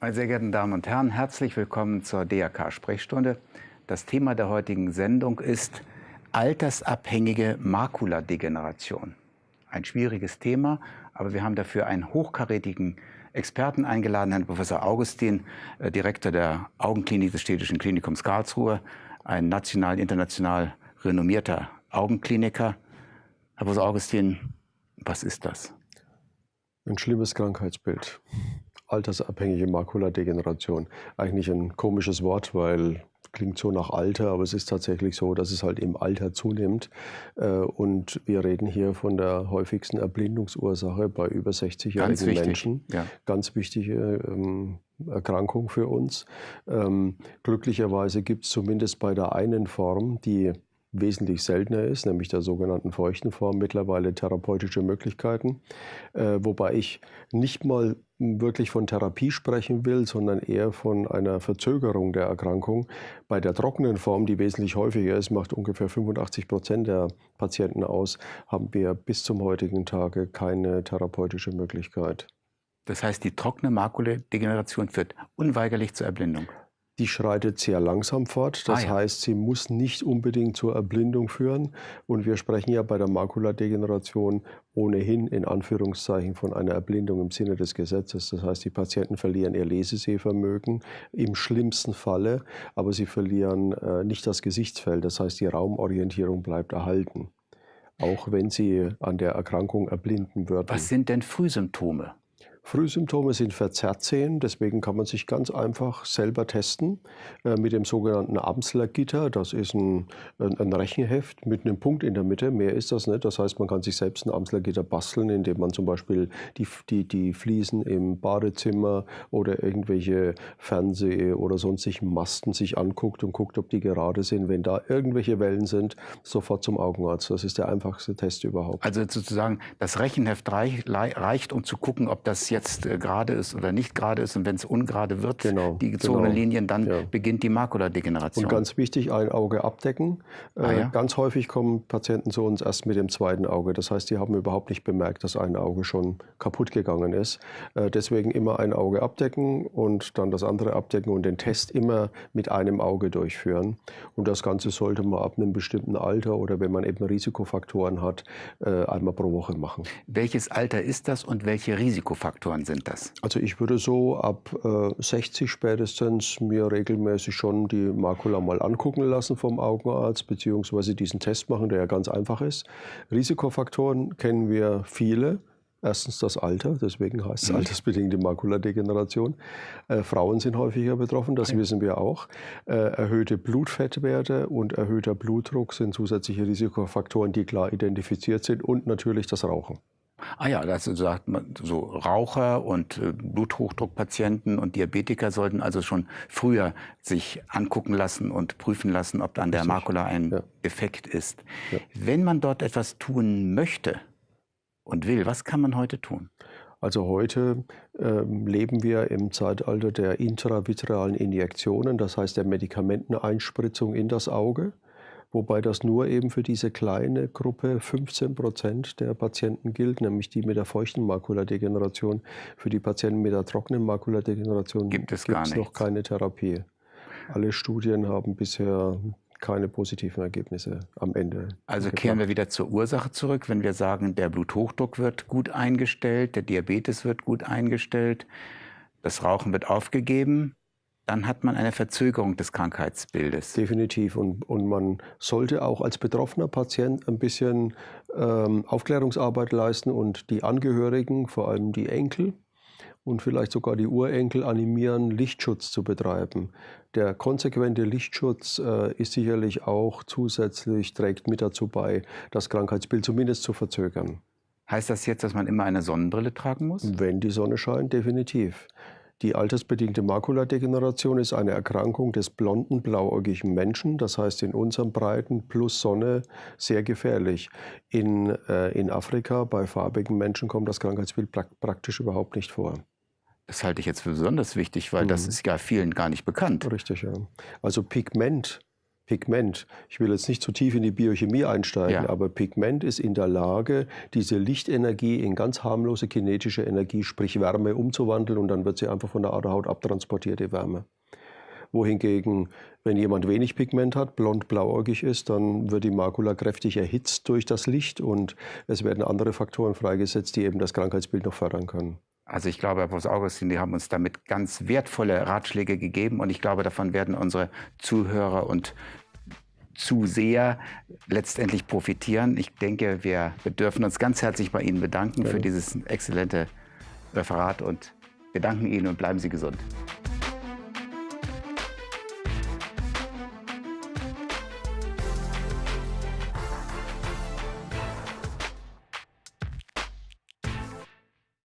Meine sehr geehrten Damen und Herren, herzlich willkommen zur DRK-Sprechstunde. Das Thema der heutigen Sendung ist altersabhängige Makuladegeneration. Ein schwieriges Thema, aber wir haben dafür einen hochkarätigen Experten eingeladen, Herrn Professor Augustin, äh, Direktor der Augenklinik des Städtischen Klinikums Karlsruhe, ein national, international renommierter Augenkliniker. Herr Professor Augustin, was ist das? Ein schlimmes Krankheitsbild altersabhängige Makuladegeneration. Eigentlich ein komisches Wort, weil klingt so nach Alter, aber es ist tatsächlich so, dass es halt im Alter zunimmt. Äh, und wir reden hier von der häufigsten Erblindungsursache bei über 60-jährigen Menschen. Ja. Ganz wichtige ähm, Erkrankung für uns. Ähm, glücklicherweise gibt es zumindest bei der einen Form, die wesentlich seltener ist, nämlich der sogenannten feuchten Form, mittlerweile therapeutische Möglichkeiten. Äh, wobei ich nicht mal wirklich von Therapie sprechen will, sondern eher von einer Verzögerung der Erkrankung. Bei der trockenen Form, die wesentlich häufiger ist, macht ungefähr 85 Prozent der Patienten aus, haben wir bis zum heutigen Tage keine therapeutische Möglichkeit. Das heißt, die trockene Makuledegeneration führt unweigerlich zur Erblindung die schreitet sehr langsam fort. Das ah, ja. heißt, sie muss nicht unbedingt zur Erblindung führen. Und wir sprechen ja bei der Makuladegeneration ohnehin in Anführungszeichen von einer Erblindung im Sinne des Gesetzes. Das heißt, die Patienten verlieren ihr Lesesehvermögen im schlimmsten Falle, aber sie verlieren äh, nicht das Gesichtsfeld. Das heißt, die Raumorientierung bleibt erhalten, auch wenn sie an der Erkrankung erblinden würden. Was sind denn Frühsymptome? Frühsymptome sind verzerrt sehen, deswegen kann man sich ganz einfach selber testen äh, mit dem sogenannten Amsler-Gitter. Das ist ein, ein, ein, Rechenheft mit einem Punkt in der Mitte, mehr ist das nicht. Das heißt, man kann sich selbst ein Amsler-Gitter basteln, indem man zum Beispiel die, die, die Fliesen im Badezimmer oder irgendwelche Fernseh- oder sonstigen Masten sich anguckt und guckt, ob die gerade sind. Wenn da irgendwelche Wellen sind, sofort zum Augenarzt. Das ist der einfachste Test überhaupt. Also sozusagen, das Rechenheft reicht, um zu gucken, ob das jetzt jetzt äh, gerade ist oder nicht gerade ist und wenn es ungerade wird, genau, die gezogenen genau. Linien, dann ja. beginnt die Makuladegeneration. Und ganz wichtig, ein Auge abdecken. Äh, ah, ja? Ganz häufig kommen Patienten zu uns erst mit dem zweiten Auge. Das heißt, die haben überhaupt nicht bemerkt, dass ein Auge schon kaputt gegangen ist. Äh, deswegen immer ein Auge abdecken und dann das andere abdecken und den Test immer mit einem Auge durchführen. Und das Ganze sollte man ab einem bestimmten Alter oder wenn man eben Risikofaktoren hat, einmal pro Woche machen. Welches Alter ist das und welche Risikofaktoren? Faktoren sind das? Also ich würde so ab äh, 60 spätestens mir regelmäßig schon die Makula mal angucken lassen vom Augenarzt, beziehungsweise diesen Test machen, der ja ganz einfach ist. Risikofaktoren kennen wir viele. Erstens das Alter, deswegen heißt es mhm. altersbedingte Makuladegeneration. Äh, Frauen sind häufiger betroffen, das okay. wissen wir auch. Äh, erhöhte Blutfettwerte und erhöhter Blutdruck sind zusätzliche Risikofaktoren, die klar identifiziert sind und natürlich das Rauchen. Ah ja, das sagt man, so Raucher und äh, Bluthochdruckpatienten und Diabetiker sollten also schon früher sich angucken lassen und prüfen lassen, ob an der Makula ein ja. Defekt ist. Ja. Wenn man dort etwas tun möchte und will, was kann man heute tun? Also heute ähm, leben wir im Zeitalter der intravitrealen Injektionen, das heißt der Medikamenteneinspritzung in das Auge wobei das nur eben für diese kleine Gruppe 15 Prozent der Patienten gilt, nämlich die mit der feuchten Makuladegeneration. Für die Patienten mit der trockenen Makuladegeneration gibt es gibt's noch keine Therapie. Alle Studien haben bisher keine positiven Ergebnisse am Ende. Also kehren wir wieder zur Ursache zurück, wenn wir sagen, der Bluthochdruck wird gut eingestellt, der Diabetes wird gut eingestellt, das Rauchen wird aufgegeben, dann hat man eine Verzögerung des Krankheitsbildes. Definitiv. Und, und man sollte auch als betroffener Patient ein bisschen ähm, Aufklärungsarbeit leisten und die Angehörigen, vor allem die Enkel und vielleicht sogar die Urenkel animieren, Lichtschutz zu betreiben. Der konsequente Lichtschutz äh, ist sicherlich auch zusätzlich, trägt mit dazu bei, das Krankheitsbild zumindest zu verzögern. Heißt das jetzt, dass man immer eine Sonnenbrille tragen muss? Wenn die Sonne scheint, definitiv. Die altersbedingte Makuladegeneration ist eine Erkrankung des blonden, blauäugigen Menschen, das heißt in unseren Breiten plus Sonne sehr gefährlich. In, äh, in Afrika bei farbigen Menschen kommt das Krankheitsbild pra praktisch überhaupt nicht vor. Das halte ich jetzt für besonders wichtig, weil mhm. das ist ja vielen gar nicht bekannt. Richtig, ja. Also Pigment Pigment, ich will jetzt nicht zu tief in die Biochemie einsteigen, ja. aber Pigment ist in der Lage, diese Lichtenergie in ganz harmlose kinetische Energie, sprich Wärme, umzuwandeln und dann wird sie einfach von der Aderhaut abtransportiert, die Wärme wohingegen, wenn jemand wenig Pigment hat, blond-blauäugig ist, dann wird die Makula kräftig erhitzt durch das Licht und es werden andere Faktoren freigesetzt, die eben das Krankheitsbild noch fördern können. Also ich glaube, Herr Professor Augustin, die haben uns damit ganz wertvolle Ratschläge gegeben und ich glaube, davon werden unsere Zuhörer und Zuseher letztendlich profitieren. Ich denke, wir, dürfen uns ganz herzlich bei Ihnen bedanken ja. für dieses exzellente Referat und wir danken Ihnen und bleiben Sie gesund.